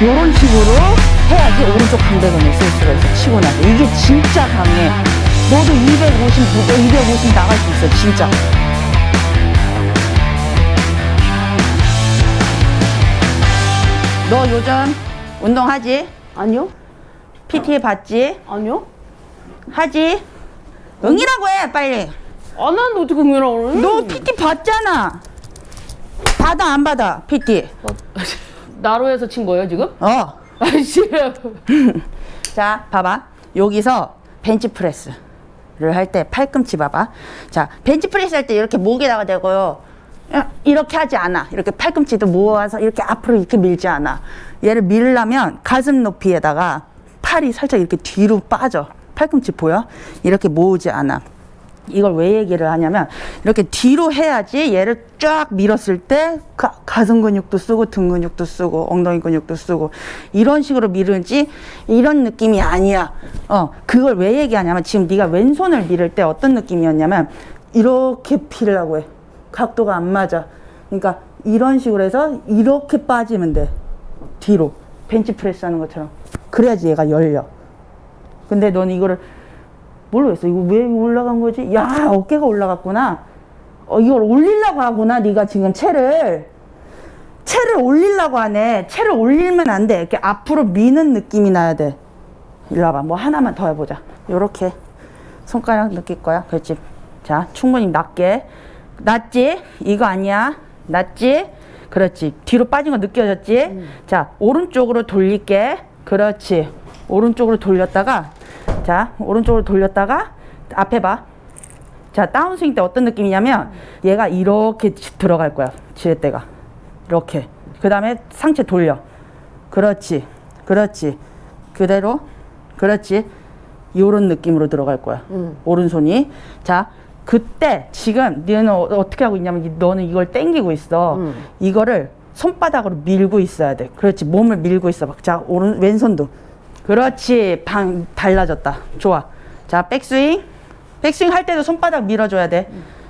이런 식으로 해야지 오른쪽 강대근을 쓸 수가 있어 치고 나서 이게 진짜 강해 너도 250, 너250 나갈 수 있어 진짜 너 요즘 운동하지? 아니요? PT 받지? 아니요? 하지? 응이라고 해 빨리 안 하는데 어떻게 응이라고 그래? 너 PT 받잖아 받아 안 받아 PT 나로에서 친 거예요 지금? 어 아이씨 자, 봐봐. 여기서 벤치 프레스 를 할 때 팔꿈치 봐봐. 자, 벤치프레스 할 때 이렇게 목에다가 대고요. 야, 이렇게 하지 않아. 이렇게 팔꿈치도 모아서 이렇게 앞으로 이렇게 밀지 않아. 얘를 밀려면 가슴 높이에다가 팔이 살짝 이렇게 뒤로 빠져. 팔꿈치 보여? 이렇게 모으지 않아. 이걸 왜 얘기를 하냐면 이렇게 뒤로 해야지 얘를 쫙 밀었을 때 가, 가슴 근육도 쓰고 등 근육도 쓰고 엉덩이 근육도 쓰고 이런 식으로 밀은지 이런 느낌이 아니야. 어 그걸 왜 얘기하냐면 지금 네가 왼손을 밀을 때 어떤 느낌이었냐면 이렇게 피려고 해. 각도가 안 맞아. 그러니까 이런 식으로 해서 이렇게 빠지면 돼. 뒤로 벤치프레스 하는 것처럼 그래야지 얘가 열려. 근데 넌 이거를 모르겠어. 이거 왜 올라간 거지? 야, 어깨가 올라갔구나. 어, 이걸 올리려고 하구나. 네가 지금 채를. 채를 올리려고 하네. 채를 올리면 안 돼. 이렇게 앞으로 미는 느낌이 나야 돼. 일로 와봐. 뭐 하나만 더 해보자. 요렇게. 손가락 느낄 거야. 그렇지. 자, 충분히 낮게. 낮지? 이거 아니야. 낮지? 그렇지. 뒤로 빠진 거 느껴졌지? 자, 오른쪽으로 돌릴게. 그렇지. 오른쪽으로 돌렸다가 자, 오른쪽으로 돌렸다가 앞에 봐. 자, 다운스윙 때 어떤 느낌이냐면 얘가 이렇게 지- 들어갈 거야. 지렛대가. 이렇게. 그 다음에 상체 돌려. 그렇지. 그렇지. 그대로. 그렇지. 요런 느낌으로 들어갈 거야. 음. 오른손이. 자, 그때 지금 너는 어- 어떻게 하고 있냐면 이- 너는 이걸 당기고 있어. 음. 이거를 손바닥으로 밀고 있어야 돼. 그렇지. 몸을 밀고 있어. 막. 자, 오른 왼손도. 그렇지. 방 달라졌다. 좋아. 자, 백스윙. 백스윙 할 때도 손바닥 밀어줘야 돼.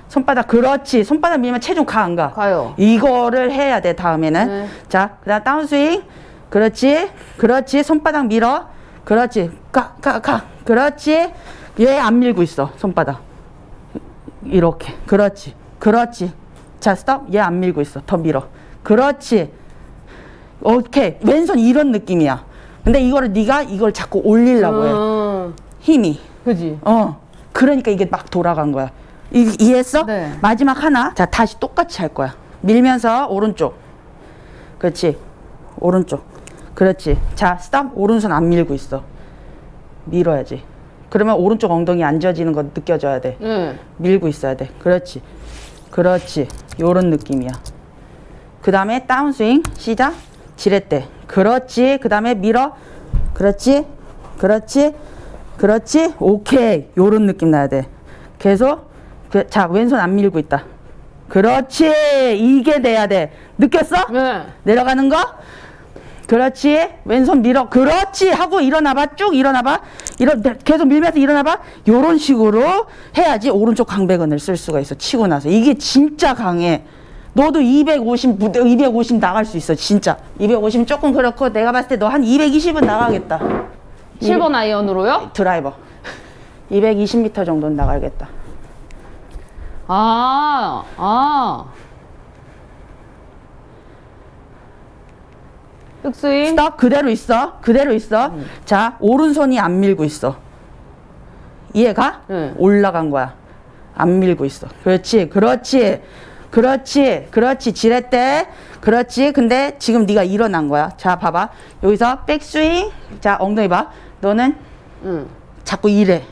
손바닥. 그렇지. 손바닥 밀면 체중 가 안 가? 가요 이거를 해야 돼 다음에는 네. 자 그 다음 다운스윙 그렇지 그렇지 손바닥 밀어 그렇지 가 가가 그렇지 얘 안 밀고 있어 손바닥 이렇게 그렇지 그렇지 자 스톱 얘 안 밀고 있어 더 밀어 그렇지 오케이 왼손 이런 느낌이야 근데 이거를 네가 이걸 자꾸 올리려고 해 음, 힘이 그지 어. 그러니까 이게 막 돌아간 거야. 이, 이해했어? 네. 마지막 하나. 자, 다시 똑같이 할 거야. 밀면서 오른쪽. 그렇지. 오른쪽. 그렇지. 자, 스탑. 오른손 안 밀고 있어. 밀어야지. 그러면 오른쪽 엉덩이 앉아지는 거 느껴져야 돼. 네. 밀고 있어야 돼. 그렇지. 그렇지. 요런 느낌이야. 그 다음에 다운스윙. 시작. 지렛대. 그렇지. 그 다음에 밀어. 그렇지. 그렇지. 그렇지. 오케이. 요런 느낌 나야 돼. 계속. 그, 자, 왼손 안 밀고 있다. 그렇지. 이게 돼야 돼. 느꼈어? 네. 내려가는 거? 그렇지. 왼손 밀어. 그렇지. 하고 일어나봐. 쭉 일어나봐. 일어, 계속 밀면서 일어나봐. 요런 식으로 해야지 오른쪽 강배근을 쓸 수가 있어. 치고 나서. 이게 진짜 강해. 너도 250, 250 나갈 수 있어. 진짜. 250 조금 그렇고 내가 봤을 때 너 한 220은 나가겠다. 7번 아이언으로요? 드라이버. 220m 정도는 나가겠다. 아, 아. 백스윙. 스톱 그대로 있어 그대로 있어 자 오른손이 안 밀고 있어 이해가 네. 올라간 거야 안 밀고 있어 그렇지 그렇지 그렇지 그렇지 지렛대. 그렇지 근데 지금 네가 일어난 거야. 자 봐봐. 여기서 백스윙. 자 엉덩이 봐. 너는 응. 자꾸 이래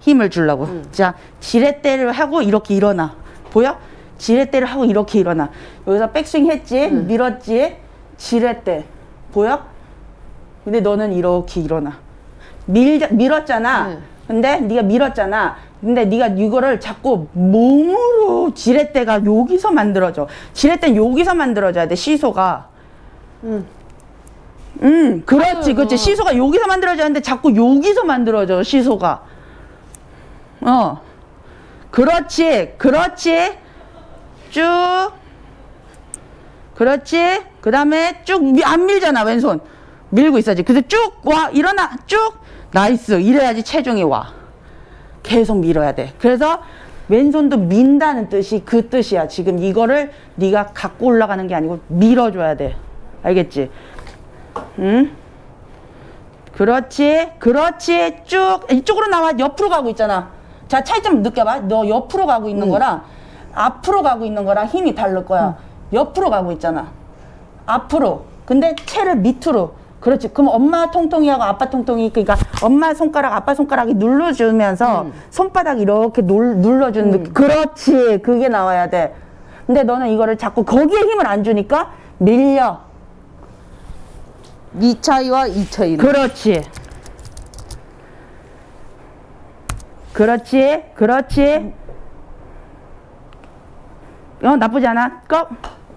힘을 주려고. 자 지렛대를 하고 이렇게 일어나. 보여? 지렛대를 하고 이렇게 일어나. 여기서 백스윙 했지? 밀었지? 지렛대. 보여? 근데 너는 이렇게 일어나. 밀, 밀었잖아. 네. 근데 네가 밀었잖아 근데 네가 이거를 자꾸 몸으로 지렛대가 여기서 만들어져 지렛대는 여기서 만들어져야 돼 시소가 응. 음, 그렇지, 그렇지. 어. 시소가 여기서 만들어졌는데 자꾸 여기서 만들어져, 시소가. 어. 그렇지, 그렇지. 쭉. 그렇지. 그 다음에 쭉, 미- 안 밀잖아, 왼손. 밀고 있어야지. 그래서 쭉 와 일어나 쭉 nice 이래야지 체중이 와. 계속 밀어야 돼. 그래서 왼손도 민다는 뜻이 그 뜻이야. 지금 이거를 네가 갖고 올라가는 게 아니고 밀어줘야 돼. 알겠지? 응? 그렇지, 그렇지. 쭉 이쪽으로 나와. 옆으로 가고 있잖아. 자 차이점 느껴봐. 너 옆으로 가고 있는 거랑 앞으로 가고 있는 거랑 힘이 다를 거야. 옆으로 가고 있잖아. 앞으로. 근데 채를 밑으로. 그렇지. 그럼 엄마 통통이하고 아빠 통통이 그러니까 엄마 손가락, 아빠 손가락이 눌러주면서 손바닥 이렇게 눌, 눌러주는 느낌. 그렇지. 그게 나와야 돼. 근데 너는 이거를 자꾸 거기에 힘을 안 주니까 밀려. 이 차이와 이 차이는. 그렇지. 그렇지. 그렇지. 어, 나쁘지 않아. 꺽.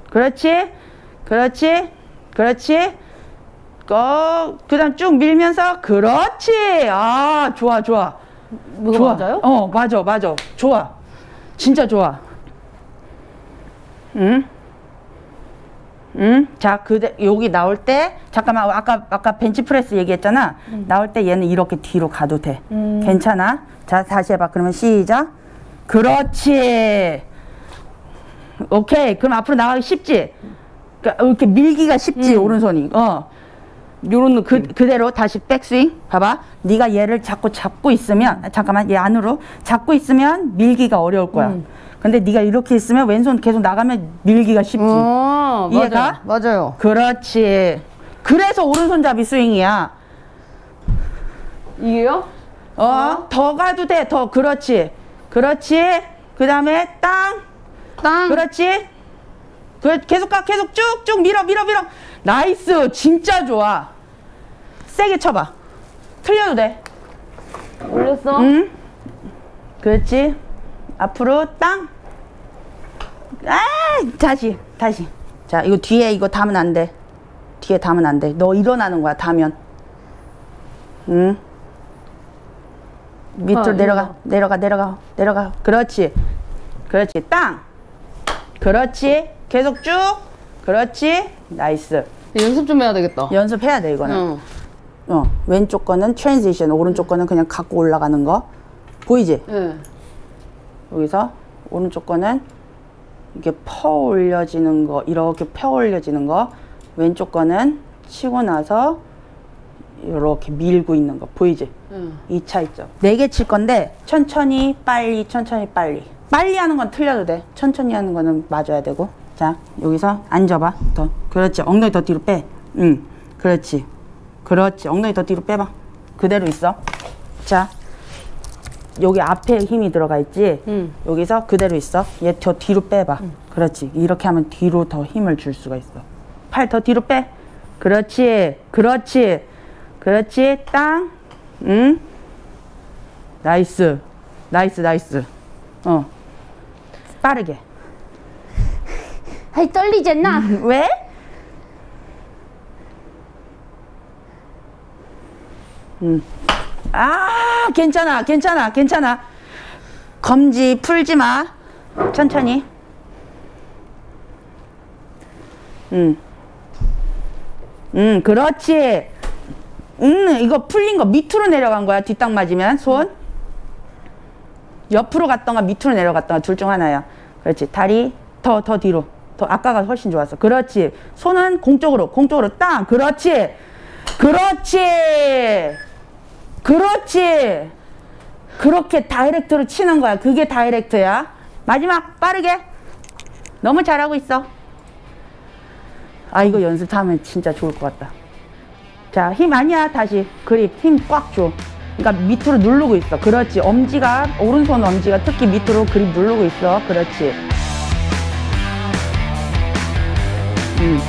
그렇지. 그렇지. 그렇지. 꺽. 그 다음 쭉 밀면서. 그렇지. 아, 좋아, 좋아. 좋아. 맞아요? 어, 맞아, 맞아. 좋아. 진짜 좋아. 응? 응? 자, 그대 여기 나올 때 잠깐만 아까 아까 벤치프레스 얘기했잖아. 나올 때 얘는 이렇게 뒤로 가도 돼. 괜찮아? 자, 다시 해봐. 그러면 시작. 그렇지. 오케이. 그럼 앞으로 나가기 쉽지. 그러니까 이렇게 밀기가 쉽지 오른손이. 어. 요런 느 그, 그대로 다시 백스윙 봐봐. 네가 얘를 자꾸 잡고 있으면 아, 잠깐만 얘 안으로 잡고 있으면 밀기가 어려울 거야. 근데 네가 이렇게 있으면 왼손 계속 나가면 밀기가 쉽지. 어, 이해가? 맞아요. 맞아요. 그렇지. 그래서 오른손잡이 스윙이야. 이게요? 어? 더 가도 돼. 더. 그렇지. 그렇지. 그 다음에 땅. 땅. 그렇지 그 계속 가 계속 쭉쭉 밀어 밀어 밀어 nice 진짜 좋아 세게 쳐봐 틀려도 돼 올렸어. 응? 그렇지. 앞으로 땅. 아, 다시, 다시. 자, 이거 뒤에 이거 담으면 안 돼. 뒤에 담으면 안 돼. 너 일어나는 거야, 담면. 응? 밑으로 아, 내려가, 이거. 내려가, 내려가, 내려가. 그렇지. 그렇지. 땅. 그렇지. 계속 쭉. 그렇지. nice. 연습 좀 해야 되겠다. 연습해야 돼, 이거는. 응. 어, 왼쪽 거는 transition, 오른쪽 거는 그냥 갖고 올라가는 거. 보이지? 네. 여기서 오른쪽 거는 이렇게 퍼 올려지는 거, 이렇게 펴 올려지는 거. 왼쪽 거는 치고 나서 이렇게 밀고 있는 거. 보이지? 응. 이 차이점. 네 개 칠 건데 천천히 빨리 천천히 빨리. 빨리 하는 건 틀려도 돼. 천천히 하는 거는 맞아야 되고. 자 여기서 앉아봐. 더 그렇지. 엉덩이 더 뒤로 빼. 응. 그렇지. 그렇지. 엉덩이 더 뒤로 빼봐. 그대로 있어. 자 여기 앞에 힘이 들어가 있지. 응. 여기서 그대로 있어. 얘 더 뒤로 빼봐. 그렇지. 이렇게 하면 뒤로 더 힘을 줄 수가 있어. 팔 더 뒤로 빼. 그렇지. 그렇지. 그렇지. 땅. 응. nice. Nice, nice. 어. 빠르게. 아이 떨리잖아. 왜? 음. 아, 괜찮아, 괜찮아, 괜찮아. 검지 풀지 마. 천천히. 음. 음, 그렇지. 음, 이거 풀린 거 밑으로 내려간 거야. 뒷땅 맞으면 손. 옆으로 갔던가 밑으로 내려갔던가 둘 중 하나야. 그렇지. 다리 더 더 뒤로. 더 아까가 훨씬 좋았어. 그렇지. 손은 공 쪽으로, 공 쪽으로 땅. 그렇지. 그렇지. 그렇지. 그렇게 다이렉트로 치는 거야. 그게 다이렉트야. 마지막 빠르게. 너무 잘하고 있어. 아 이거 연습하면 진짜 좋을 것 같다. 자, 힘 아니야. 다시 그립 힘 꽉 줘. 그러니까 밑으로 누르고 있어. 그렇지. 엄지가 오른손 엄지가 특히 밑으로 그립 누르고 있어. 그렇지. 음.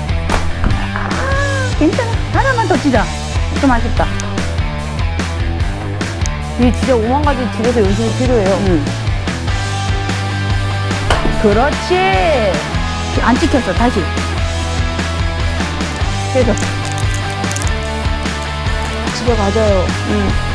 아, 괜찮아. 하나만 더 치자. 좀 아쉽다. 이게 진짜 오만 가지 집에서 연습이 필요해요. 음. 그렇지. 안 찍혔어. 다시. 계속. 집에 가져요. 음.